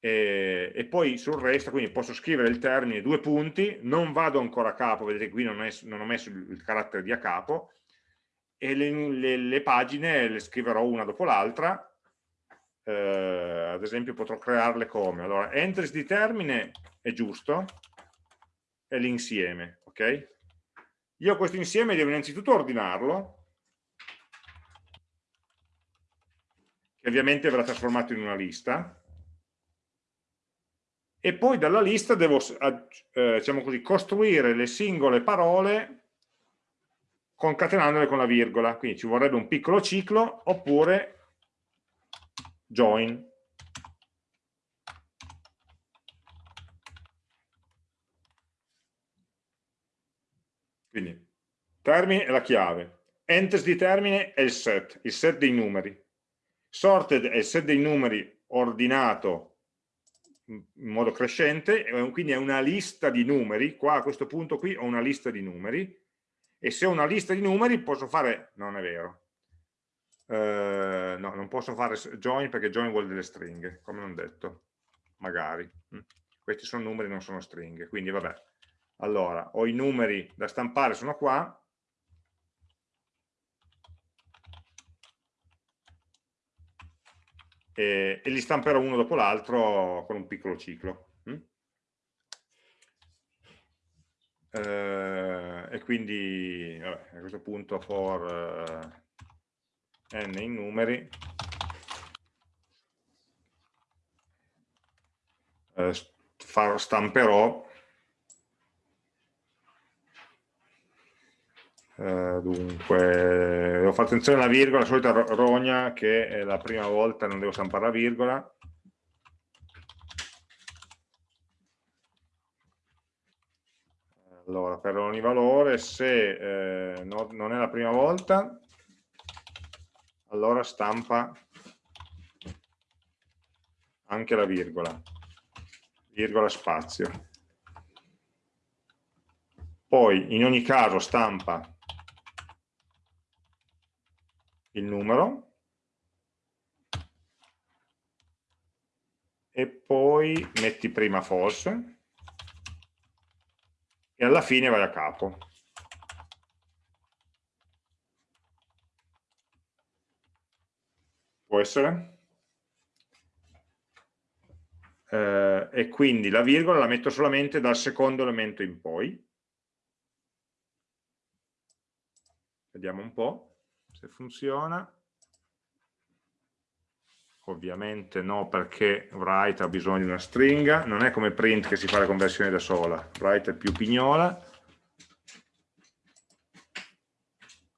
e, e, poi sul resto, quindi posso scrivere il termine due punti, non vado ancora a capo, vedete qui non, è, non ho messo il, carattere di a capo, e le, le, le pagine le scriverò una dopo l'altra, eh, ad esempio potrò crearle come, allora entries di termine è giusto, è l'insieme, ok? Io questo insieme devo innanzitutto ordinarlo, che ovviamente verrà trasformato in una lista, e poi dalla lista devo eh, diciamo così, costruire le singole parole concatenandole con la virgola, quindi ci vorrebbe un piccolo ciclo oppure join. Quindi termine è la chiave, enters di termine è il set, il set dei numeri, sorted è il set dei numeri ordinato in modo crescente, quindi è una lista di numeri, qua a questo punto qui ho una lista di numeri, e se ho una lista di numeri posso fare, non è vero, uh, no, non posso fare join perché join vuol delle stringhe, come non detto, magari, mm. questi sono numeri, non sono stringhe, quindi vabbè, allora, ho i numeri da stampare, sono qua, e, e li stamperò uno dopo l'altro con un piccolo ciclo. Mm? Eh, e quindi vabbè, a questo punto for n in numeri eh, stamperò eh, dunque devo fare attenzione alla virgola la solita rogna che è la prima volta non devo stampare la virgola. Allora per ogni valore se eh, no, non è la prima volta allora stampa anche la virgola. Virgola spazio. Poi in ogni caso stampa il numero e poi metti prima false e alla fine vai a capo. Può essere? Eh, e quindi la virgola la metto solamente dal secondo elemento in poi. Vediamo un po' se funziona. Ovviamente no perché write ha bisogno di una stringa, non è come print che si fa la conversione da sola, write è più pignola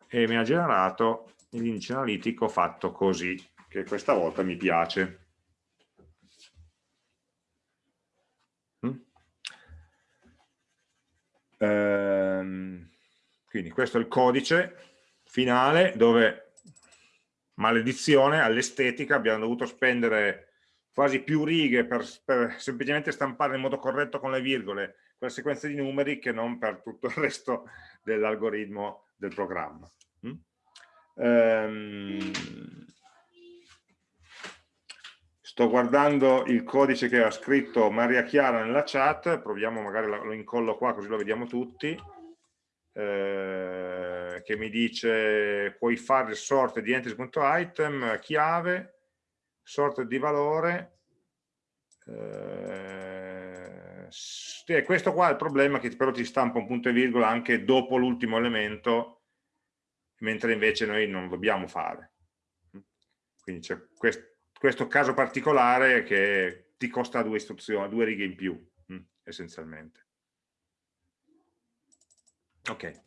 e mi ha generato l'indice analitico fatto così, che questa volta mi piace. Mm? Ehm, quindi questo è il codice finale dove maledizione all'estetica, abbiamo dovuto spendere quasi più righe per, per, semplicemente stampare in modo corretto con le virgole quella sequenza di numeri che non per tutto il resto dell'algoritmo del programma. Mm? Ehm, sto guardando il codice che ha scritto Maria Chiara nella chat, proviamo magari lo incollo qua così lo vediamo tutti. Che mi dice puoi fare il sort di entries.item, chiave, sort di valore. Eh, questo qua è il problema che però ti stampa un punto e virgola anche dopo l'ultimo elemento, mentre invece noi non dobbiamo fare. Quindi c'è quest, questo caso particolare che ti costa due istruzioni, due righe in più, essenzialmente. Ok.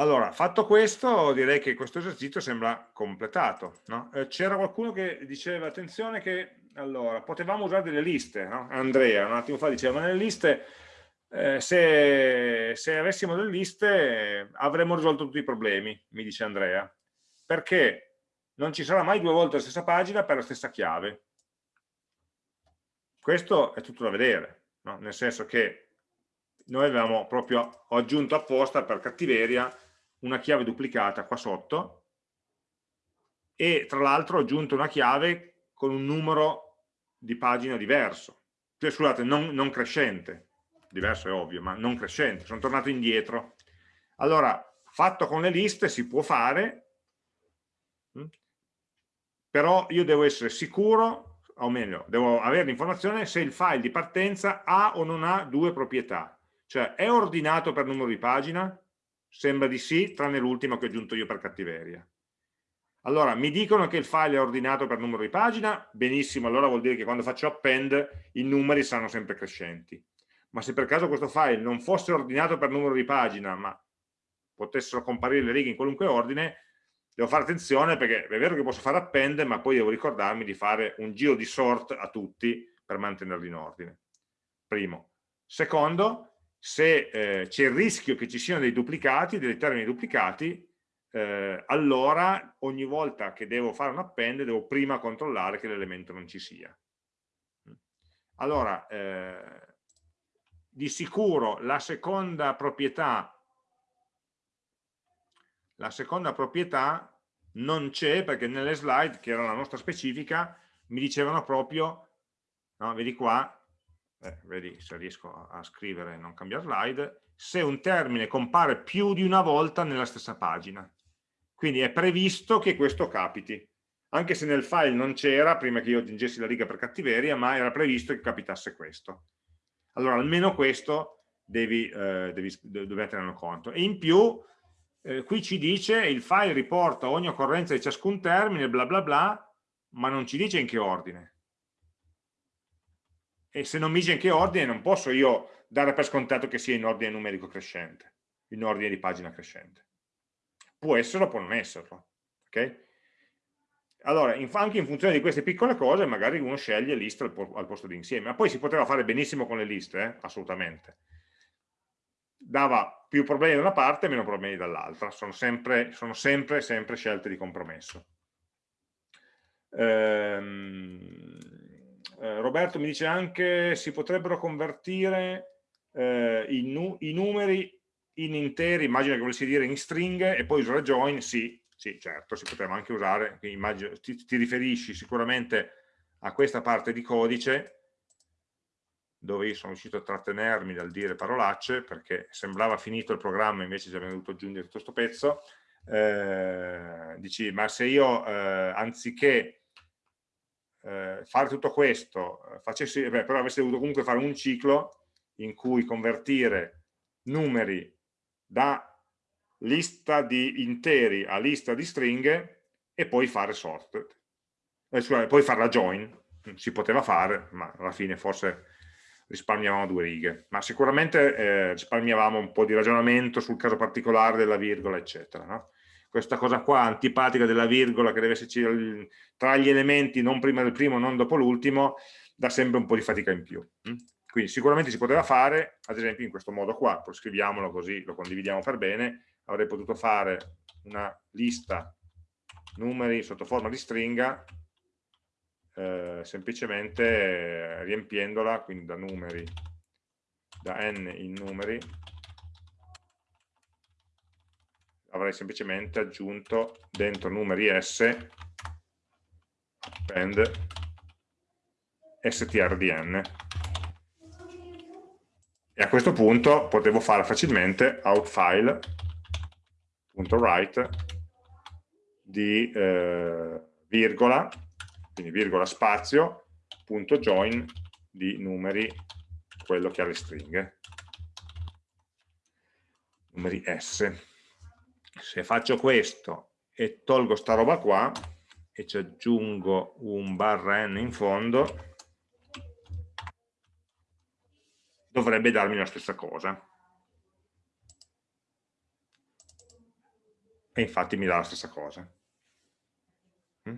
Allora, fatto questo, direi che questo esercizio sembra completato. No? Eh, C'era qualcuno che diceva, attenzione che, allora, potevamo usare delle liste, no? Andrea un attimo fa diceva, ma nelle liste, eh, se, se, avessimo delle liste avremmo risolto tutti i problemi, mi dice Andrea, perché non ci sarà mai due volte la stessa pagina per la stessa chiave. Questo è tutto da vedere, no? nel senso che noi avevamo proprio aggiunto apposta per cattiveria una chiave duplicata qua sotto. E tra l'altro ho aggiunto una chiave con un numero di pagina diverso, cioè, scusate, non, non crescente, diverso è ovvio, ma non crescente, sono tornato indietro. Allora, fatto con le liste si può fare, hm, però io devo essere sicuro, o meglio, devo avere l'informazione se il file di partenza ha o non ha due proprietà. Cioè, è ordinato per numero di pagina? Sembra di sì, tranne l'ultimo che ho aggiunto io per cattiveria. Allora, mi dicono che il file è ordinato per numero di pagina? Benissimo, allora vuol dire che quando faccio append i numeri saranno sempre crescenti. Ma se per caso questo file non fosse ordinato per numero di pagina, ma potessero comparire le righe in qualunque ordine, devo fare attenzione perché è vero che posso fare append, ma poi devo ricordarmi di fare un giro di sort a tutti per mantenerli in ordine. Primo. Secondo, se eh, c'è il rischio che ci siano dei duplicati, dei termini duplicati, eh, allora ogni volta che devo fare un append devo prima controllare che l'elemento non ci sia. Allora, eh, di sicuro la seconda proprietà la seconda proprietà non c'è perché nelle slide, che era la nostra specifica, mi dicevano proprio, no, vedi qua, eh, vedi se riesco a scrivere e non cambiare slide, se un termine compare più di una volta nella stessa pagina. Quindi è previsto che questo capiti, anche se nel file non c'era prima che io aggiungessi la riga per cattiveria, ma era previsto che capitasse questo. Allora almeno questo devi, eh, devi, dovete tenerlo conto. E in più eh, qui ci dice il file riporta ogni occorrenza di ciascun termine, bla bla bla, ma non ci dice in che ordine. E se non mi dice in che ordine non posso io dare per scontato che sia in ordine numerico crescente, in ordine di pagina crescente. Può esserlo, può non esserlo. ok? Allora, anche in funzione di queste piccole cose, magari uno sceglie list al, posto di insieme, ma poi si poteva fare benissimo con le liste, eh? assolutamente. Dava più problemi da una parte meno problemi dall'altra, sono sempre, sono sempre, sempre scelte di compromesso. Ehm, eh, Roberto mi dice anche si potrebbero convertire eh, i, nu i, numeri in interi, immagino che volessi dire in stringhe e poi usare join, sì, sì, certo, si poteva anche usare, immagino, ti, ti riferisci sicuramente a questa parte di codice dove io sono riuscito a trattenermi dal dire parolacce perché sembrava finito il programma invece ci abbiamo dovuto aggiungere tutto questo pezzo. Eh, dici ma se io eh, anziché eh, fare tutto questo eh, facessi, beh, però avessi dovuto comunque fare un ciclo in cui convertire numeri da lista di interi a lista di stringhe e poi fare sorted. Eh, scusate, poi fare la join. Si poteva fare, ma alla fine forse risparmiavamo due righe. Ma sicuramente eh, risparmiavamo un po' di ragionamento sul caso particolare della virgola, eccetera. No? Questa cosa qua antipatica della virgola che deve esserci tra gli elementi, non prima del primo, non dopo l'ultimo, dà sempre un po' di fatica in più. Mm? Quindi sicuramente si poteva fare, ad esempio in questo modo qua, poi scriviamolo così lo condividiamo per bene, avrei potuto fare una lista numeri sotto forma di stringa eh, semplicemente riempiendola quindi da numeri da n in numeri avrei semplicemente aggiunto dentro numeri s append strdn e a questo punto potevo fare facilmente outfile write di eh, virgola, quindi virgola spazio, punto join di numeri, quello che ha le stringhe, numeri S. Se faccio questo e tolgo sta roba qua e ci aggiungo un barra n in fondo, dovrebbe darmi la stessa cosa. e infatti mi dà la stessa cosa. Mm?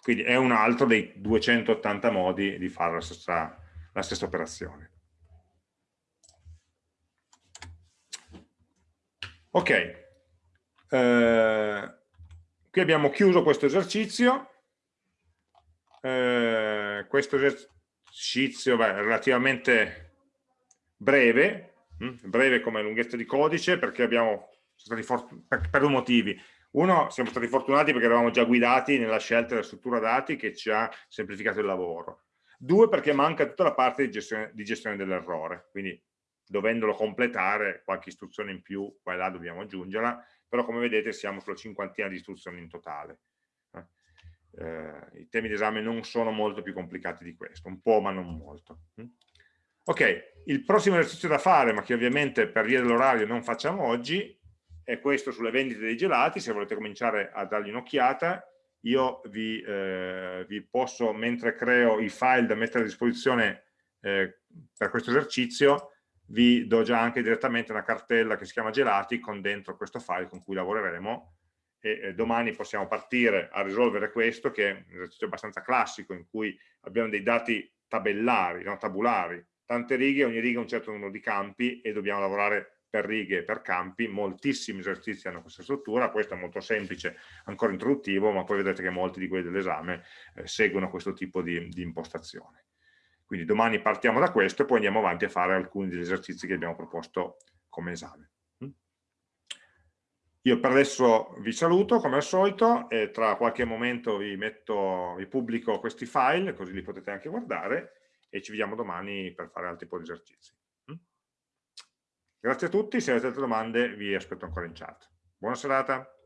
Quindi è un altro dei 280 modi di fare la stessa, la stessa operazione. Ok, eh, qui abbiamo chiuso questo esercizio. Eh, questo esercizio beh, relativamente breve, hm? breve come lunghezza di codice perché abbiamo per, per due motivi. Uno, siamo stati fortunati perché eravamo già guidati nella scelta della struttura dati che ci ha semplificato il lavoro. Due, perché manca tutta la parte di gestione, di gestione dell'errore, quindi dovendolo completare qualche istruzione in più, qua e là dobbiamo aggiungerla, però come vedete siamo sulla cinquantina di istruzioni in totale. Eh, eh I temi d'esame non sono molto più complicati di questo, un po' ma non molto. Mm? Ok, il prossimo esercizio da fare, ma che ovviamente per via dell'orario non facciamo oggi, è questo sulle vendite dei gelati, se volete cominciare a dargli un'occhiata, io vi, eh, vi, posso, mentre creo i file da mettere a disposizione eh, per questo esercizio, vi do già anche direttamente una cartella che si chiama gelati con dentro questo file con cui lavoreremo e eh, domani possiamo partire a risolvere questo che è un esercizio abbastanza classico in cui abbiamo dei dati tabellari, no? tabulari, tante righe, ogni riga ha un certo numero di campi e dobbiamo lavorare per righe e per campi, moltissimi esercizi hanno questa struttura, questo è molto semplice, ancora introduttivo, ma poi vedete che molti di quelli dell'esame eh, seguono questo tipo di, di, impostazione. Quindi domani partiamo da questo e poi andiamo avanti a fare alcuni degli esercizi che abbiamo proposto come esame. Mm? Io per adesso vi saluto come al solito e tra qualche momento vi, metto, vi pubblico questi file, così li potete anche guardare e ci vediamo domani per fare altri po' di esercizi. Grazie a tutti, se avete altre domande vi aspetto ancora in chat. Buona serata.